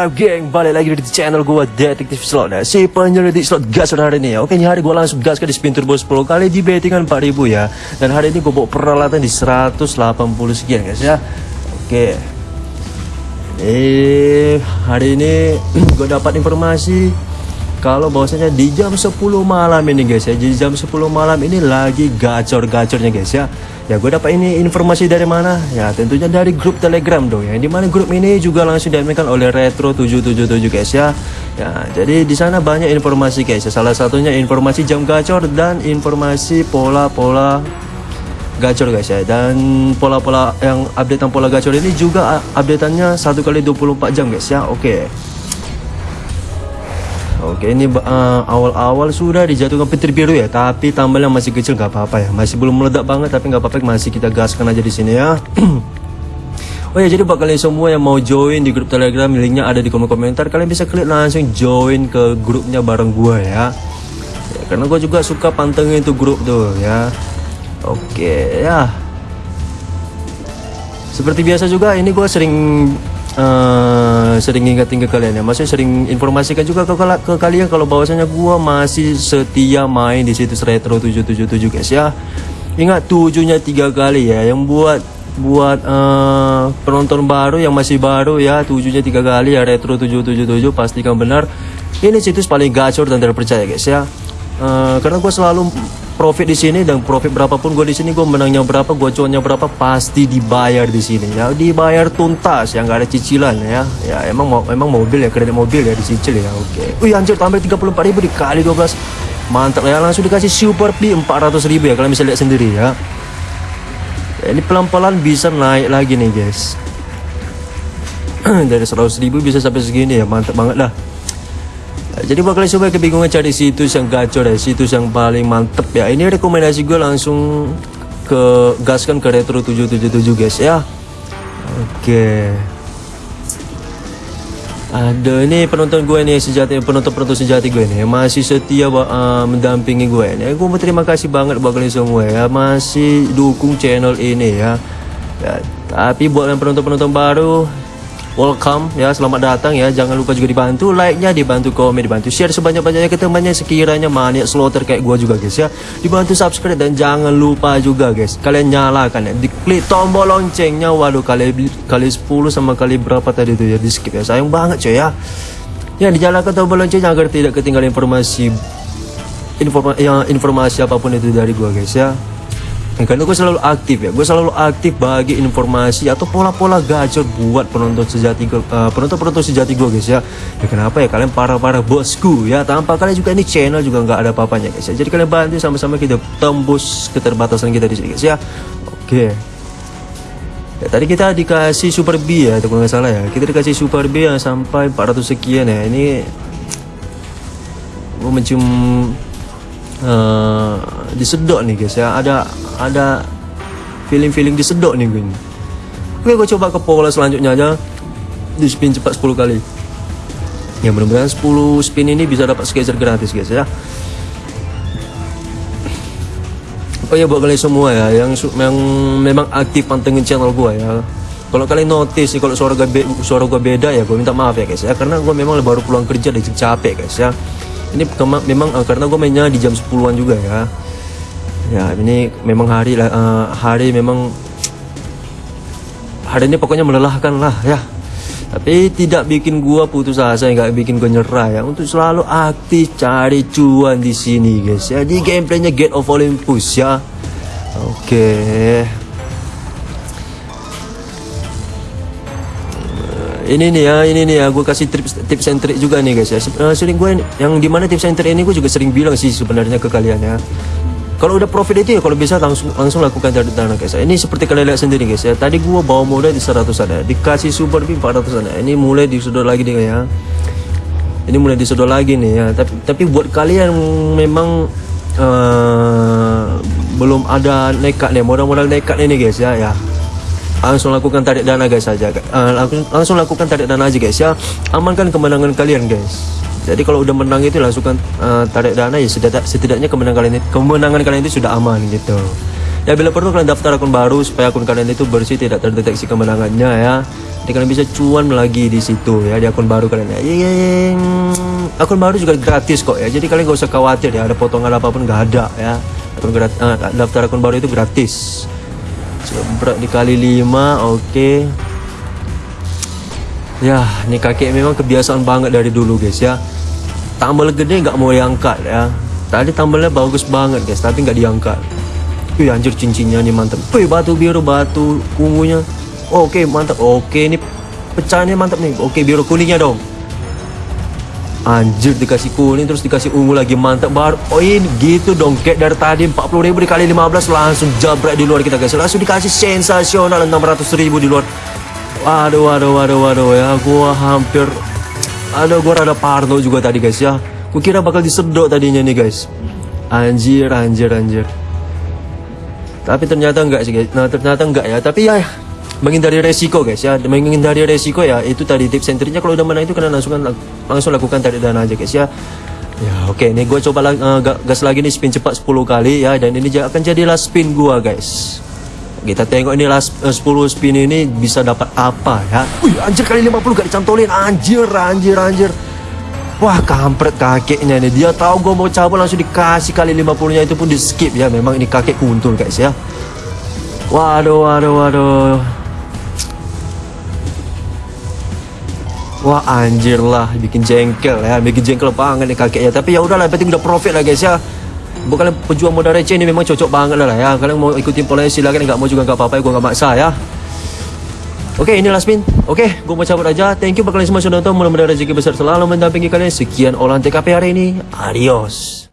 up geng, balik lagi di channel gue Detektif Slot. Ya Si penyelidik slot gas hari ini ya. Oke ini hari gue langsung gas ke di spin turbo 10 kali di bettingan 4000 ya. Dan hari ini gue bawa peralatan di 180 sekian guys ya. Oke. Eh hari ini gue dapat informasi kalau bahwasanya di jam 10 malam ini guys ya di jam 10 malam ini lagi gacor-gacornya guys ya. Ya gue dapat ini informasi dari mana? Ya tentunya dari grup telegram dong ya. Di mana grup ini juga langsung diamakan oleh retro 777 guys ya. Ya jadi di sana banyak informasi guys ya. Salah satunya informasi jam gacor dan informasi pola-pola gacor guys ya. Dan pola-pola yang updatean pola gacor ini juga updateannya satu kali 24 jam guys ya. Oke. okay. Oke ini uh, awal-awal uh, sudah dijatuhkan petir biru ya Tapi tambahnya masih kecil gak apa-apa ya. Masih belum meledak banget tapi gak apa-apa Masih kita gaskan aja di sini ya. Oh ya jadi buat kalian semua yang mau join di grup telegram Linknya ada di kolom komentar. Kalian bisa klik langsung join ke grupnya bareng gue ya. ya Karena gue juga suka pantengin itu grup tuh ya. Oke ya. Seperti biasa juga ini gue sering uh, sering ingatin ke kalian ya. Maksudnya sering informasikan juga ke, ke kalian kalau bahwasanya gua masih setia main di situs retro 777 guys ya. Ingat tujuhnya tiga kali ya. Yang buat buat uh, penonton baru yang masih baru ya tujuhnya tiga kali ya retro 777 pastikan benar. Ini situs paling gacor dan terpercaya guys ya uh, karena gue selalu profit di sini dan profit berapapun gue di sini gue menangnya berapa gue cuannya berapa pasti dibayar di sini. Ya dibayar tuntas yang gak ada cicilan ya. Ya emang emang mobil ya kredit mobil ya dicicil ya oke. Okay. wih anjir tambah 34 ribu dikali 12 mantap ya langsung dikasih super P 400 ribu ya kalian bisa lihat sendiri ya, ya ini pelan-pelan bisa naik lagi nih guys. Dari 100 ribu bisa sampai segini ya mantap banget lah jadi bakal coba kebingungan cari situs yang gacor ya situs yang paling mantep ya. Ini rekomendasi gue langsung ke gaskan ke retro 777 guys ya. Oke. Ada ini penonton gue nih sejati penonton penonton sejati gue nih masih setia uh, mendampingi gue nih. Gue mau terima kasih banget buat kalian semua ya masih dukung channel ini ya, ya tapi buat yang penonton penonton baru welcome ya selamat datang ya. Jangan lupa juga dibantu like-nya dibantu komen dibantu share sebanyak-banyaknya ke temannya. Sekiranya maniak slaughter kayak gua juga guys ya. Dibantu subscribe dan jangan lupa juga guys kalian nyalakan ya. Diklik tombol loncengnya. Waduh kali kali 10 sama kali berapa tadi tuh ya? Di skip ya. Sayang banget coy ya. Ya dinyalakan tombol loncengnya agar tidak ketinggalan informasi informasi yang informasi apa pun itu dari gua guys ya karena gue selalu aktif ya. Gue selalu aktif bagi informasi atau pola-pola gacor buat penonton sejati gue uh, penonton penonton sejati gue guys ya. Ya kenapa ya? Kalian para-para bosku ya. Tanpa kalian juga ini channel juga nggak ada apa-apanya guys ya. Jadi kalian bantu sama-sama kita tembus keterbatasan kita di sini guys ya. Oke. Ya, tadi kita dikasih super B ya, kalau nggak salah ya. Kita dikasih super B yang sampai 400 sekian ya. Ini gue mencium uh, disedot nih guys ya. Ada ada feeling-feeling disedot nih gue oke gue coba ke pola selanjutnya aja. Di spin cepat 10 kali. Ya mudah-mudahan 10 spin ini bisa dapat skater gratis guys ya. Oh ya buat kalian semua ya yang yang memang aktif pantengin channel gue ya. Kalau kalian notice kalau suara gue suara gue beda ya gue minta maaf ya guys ya. Karena gue memang baru pulang kerja dan capek guys ya. Ini memang uh, karena gue mainnya di jam 10-an juga ya ya ini memang hari uh, hari memang hari ini pokoknya melelahkan lah ya. Tapi tidak bikin gua putus asa nggak bikin gua nyerah ya. Untuk selalu aktif cari cuan di sini guys ya. Di gameplaynya Get of Olympus ya. Oke. Okay. ini nih ya ini nih ya. Gue kasih tips tips and trick juga nih guys ya. Uh, sering gue yang di mana tips and trick ini gue juga sering bilang sih sebenarnya ke kalian ya kalau udah profit itu ya kalau bisa langsung langsung lakukan cari dana guys. Ya. ini seperti kalian lihat sendiri guys ya. Tadi gue bawa modal di 100 ada. Dikasih super B 400 ada. Ini mulai disodor lagi nih ya. Ini mulai disodor lagi nih ya. Tapi tapi buat kalian memang uh, belum ada nekat nih modal-modal nekat ini guys ya ya. Langsung lakukan tarik dana guys saja uh, langsung, langsung lakukan tarik dana aja guys ya. Amankan kemenangan kalian guys jadi kalau udah menang itu langsung uh, tarik dana ya setidak, setidaknya kemenangan kalian kemenangan kalian itu sudah aman gitu Ya bila perlu kalian daftar akun baru supaya akun kalian itu bersih tidak terdeteksi kemenangannya ya. Jadi kalian bisa cuan lagi di situ ya di akun baru kalian ya. Yang akun baru juga gratis kok ya. Jadi kalian gak usah khawatir ya ada potongan apa pun gak ada ya. Akun grat uh, daftar akun baru itu gratis. Berat dikali 5 oke. Okay. Ya, ini kakek memang kebiasaan banget dari dulu guys ya. Tambal gede nggak mau diangkat ya. Tadi tambalnya bagus banget guys, tapi nggak diangkat. Wih anjir cincinnya nih mantap. Wih batu biru batu kungunya. Oh, Oke mantap. Oke ini pecahannya mantap nih. Oke biru kuningnya dong. Anjir dikasih kuning terus dikasih ungu lagi mantap baru. Oh ini gitu dong kayak dari tadi 40 ribu dikali 15 langsung jabrak di luar kita guys. Langsung dikasih sensasional 600 ribu di luar. Waduh, waduh, waduh, waduh ya, gua hampir ada gua rada parno juga tadi guys ya. Gua kira bakal disedot tadinya nih guys. Anjir, anjir, anjir. Tapi ternyata enggak sih guys. Nah, ternyata enggak ya. Tapi ya menghindari resiko guys ya. Menghindari resiko ya itu tadi tips and kalau udah menang itu kalian langsung langsung lakukan tarik dana aja guys ya. Ya oke okay. nih gue coba uh, gas lagi nih spin cepat 10 kali ya dan ini akan jadi last spin gua guys. Kita tengok ini last uh, 10 spin ini bisa dapat apa ya. Wih, anjir kali 50 gak dicantolin. Anjir, anjir, anjir. Wah, kampret kakeknya nih. Dia tahu gue mau cabut langsung dikasih kali 50-nya itu pun di skip ya. Memang ini kakek kuntul guys ya. Waduh, waduh, waduh. Wah anjir lah bikin jengkel ya bikin jengkel banget nih kakeknya tapi ya udahlah penting udah profit lah guys ya buat kalian pejuang modal receh ini memang cocok banget lah ya. Kalian mau ikutin pola silakan nggak mau juga nggak apa-apa ya gue nggak maksa ya. Oke okay, ini last spin Oke okay, gue mau cabut aja. Thank you buat kalian semua sudah nonton. Mudah-mudahan rezeki besar selalu mendampingi kalian. Sekian olahan TKP hari ini. Adios